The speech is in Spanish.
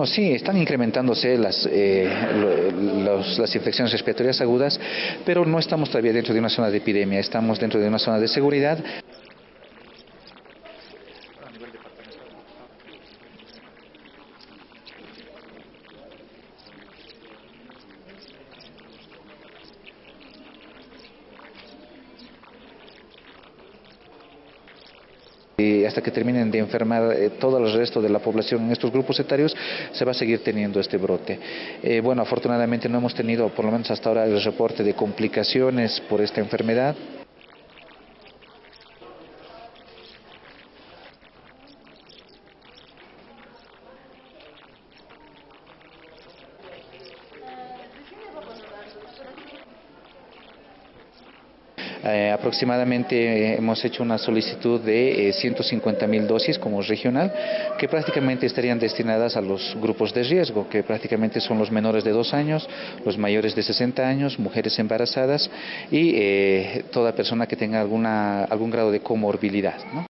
Bueno, sí, están incrementándose las, eh, las infecciones respiratorias agudas, pero no estamos todavía dentro de una zona de epidemia, estamos dentro de una zona de seguridad. Y hasta que terminen de enfermar eh, todo el resto de la población en estos grupos etarios, se va a seguir teniendo este brote. Eh, bueno, afortunadamente no hemos tenido, por lo menos hasta ahora, el reporte de complicaciones por esta enfermedad. Eh, aproximadamente eh, hemos hecho una solicitud de eh, 150 mil dosis como regional, que prácticamente estarían destinadas a los grupos de riesgo, que prácticamente son los menores de 2 años, los mayores de 60 años, mujeres embarazadas y eh, toda persona que tenga alguna, algún grado de comorbilidad. ¿no?